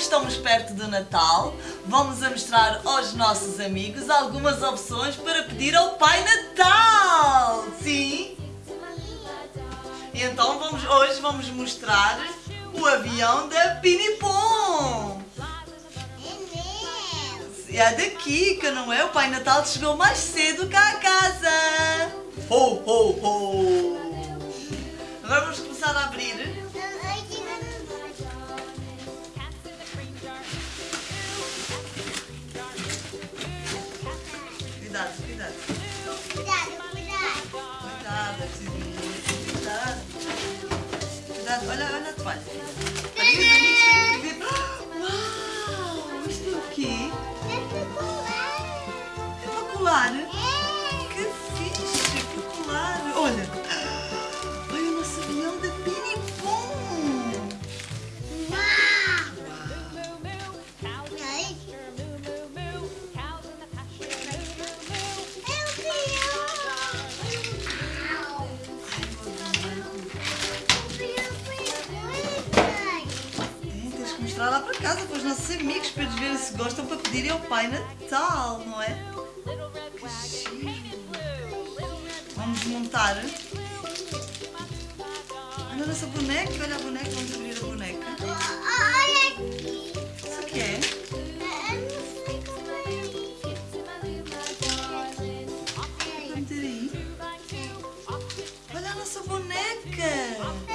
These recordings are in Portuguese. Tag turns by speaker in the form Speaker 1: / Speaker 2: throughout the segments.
Speaker 1: estamos perto do Natal, vamos a mostrar aos nossos amigos algumas opções para pedir ao Pai Natal. Sim? E então vamos, hoje vamos mostrar o avião da Pinipom. É da Kika, não é? O Pai Natal chegou mais cedo cá a casa. Mostrar lá para casa para os nossos amigos para eles verem se gostam para pedirem ao Pai Natal, não é? Que giro. Vamos montar. Olha a nossa boneca, olha a boneca, vamos abrir a boneca. Isso aqui é? Olha a nossa boneca.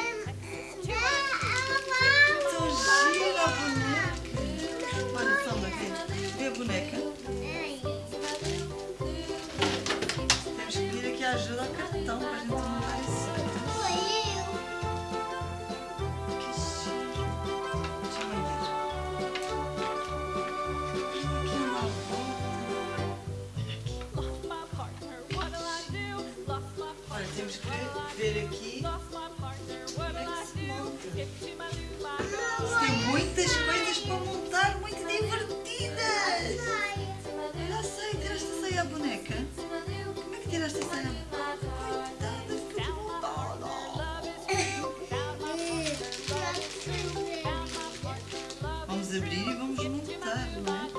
Speaker 1: Vamos abrir e vamos montar, não é?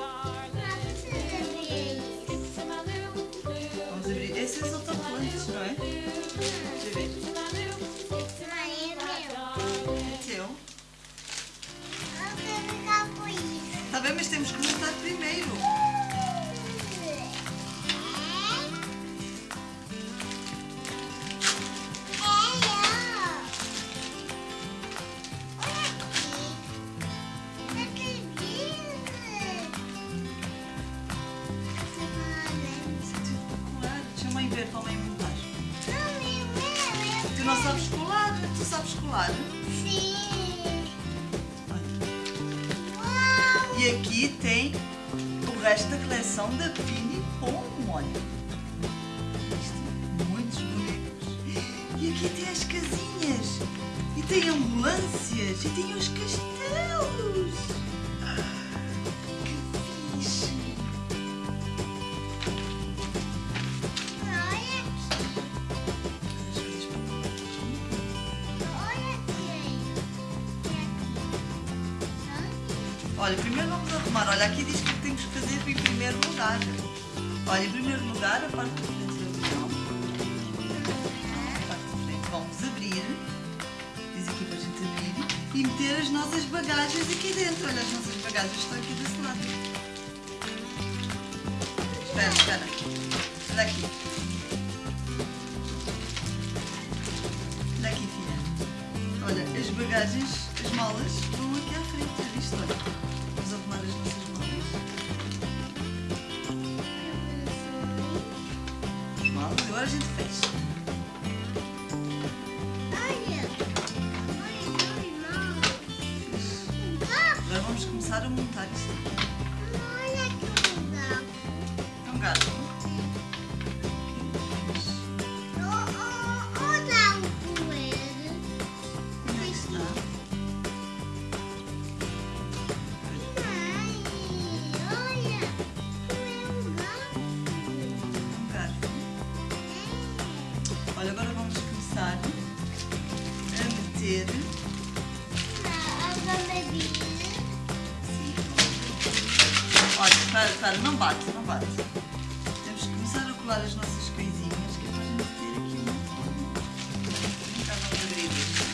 Speaker 1: Vamos abrir. Esses são autocolantes, não é? Deixa eu ver. É teu. Está bem, mas temos que montar primeiro. Da coleção da Pini Pom, olha. Isto, muitos bonecos. E aqui tem as casinhas. E tem ambulâncias. E tem os castelos. Olha, primeiro vamos arrumar. Olha, aqui diz que temos que fazer em primeiro lugar. Olha, em primeiro lugar, a parte de frente do avião. Vamos abrir. Diz aqui para a gente abrir. E meter as nossas bagagens aqui dentro. Olha, as nossas bagagens estão aqui desse lado. Espera, espera. Olha aqui. Bagagens, as malas, vão aqui à frente. Já viste? Olha. Vamos arrumar as nossas malas. As malas. Agora a gente fecha. Para, não bate, não bate. Temos que começar a colar as nossas coisinhas, que é para a gente ter aqui. Cá vamos abrir isto.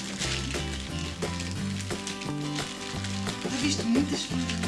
Speaker 1: Já viste muitas folhinhas?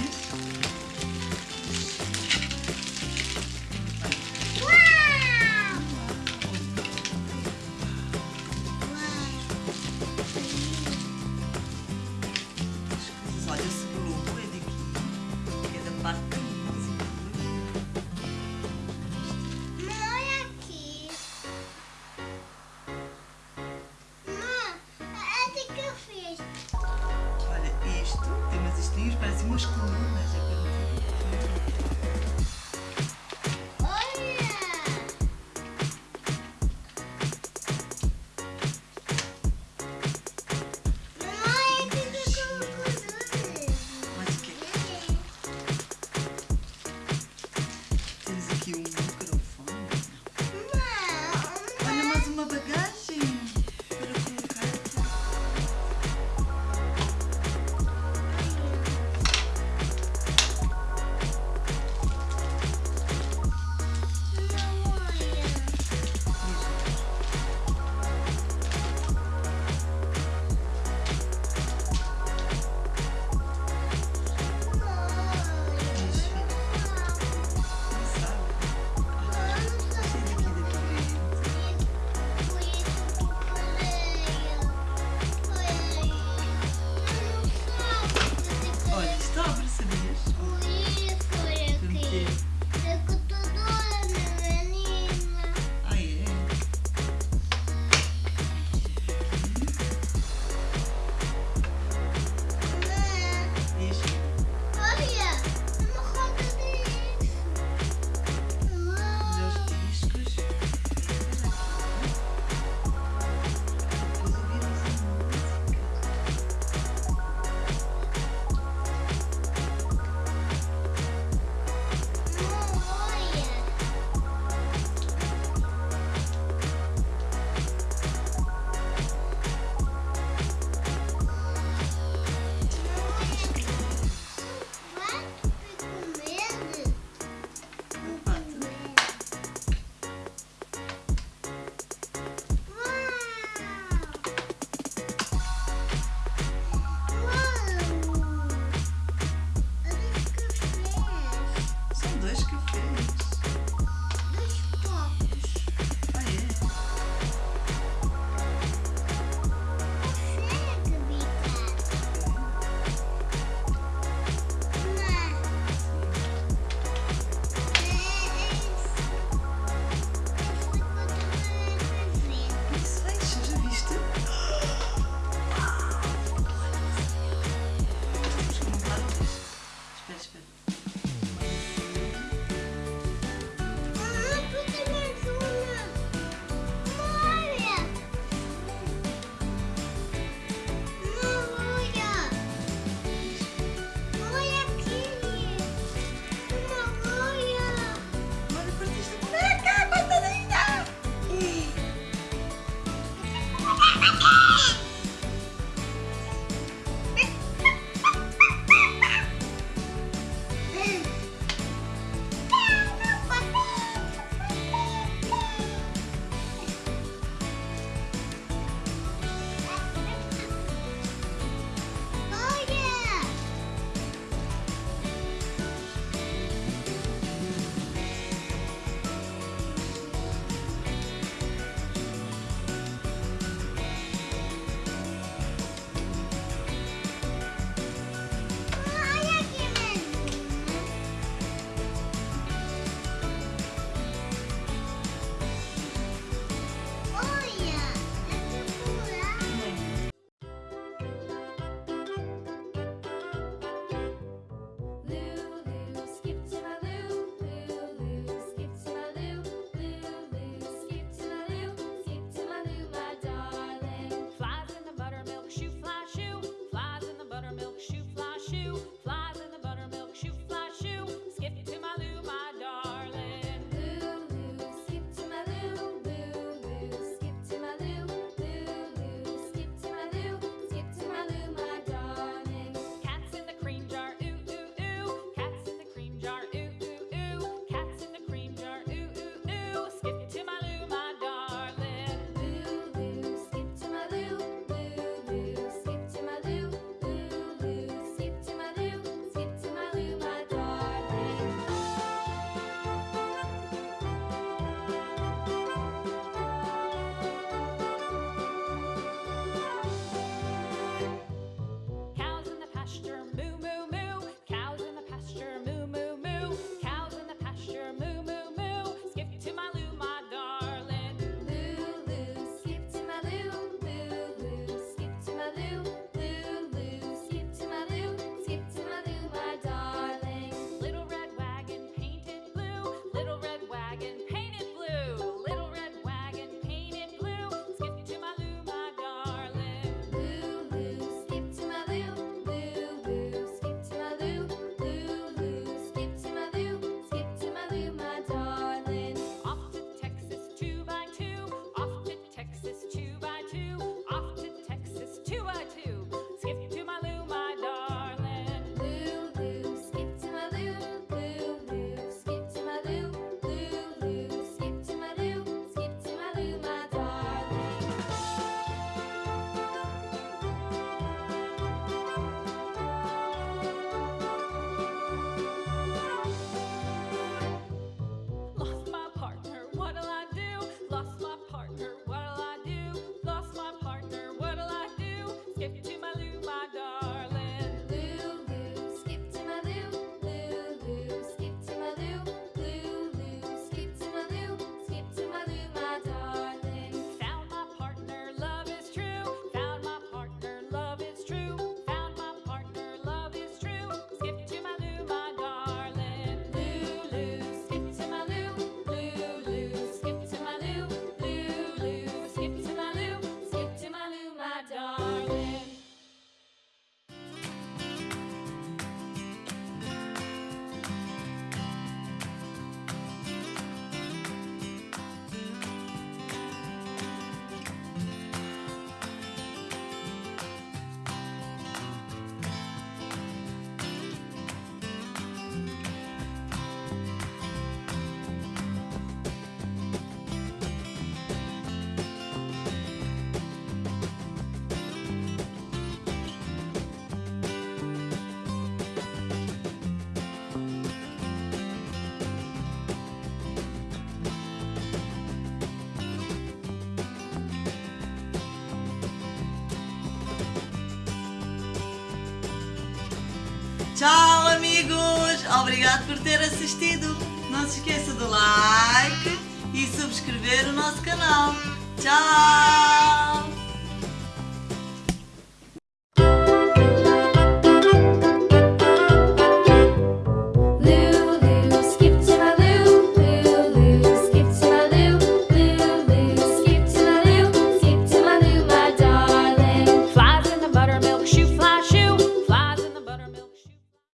Speaker 1: Tchau, amigos! Obrigado por ter assistido. Não se esqueça do like e subscrever o nosso canal. Tchau!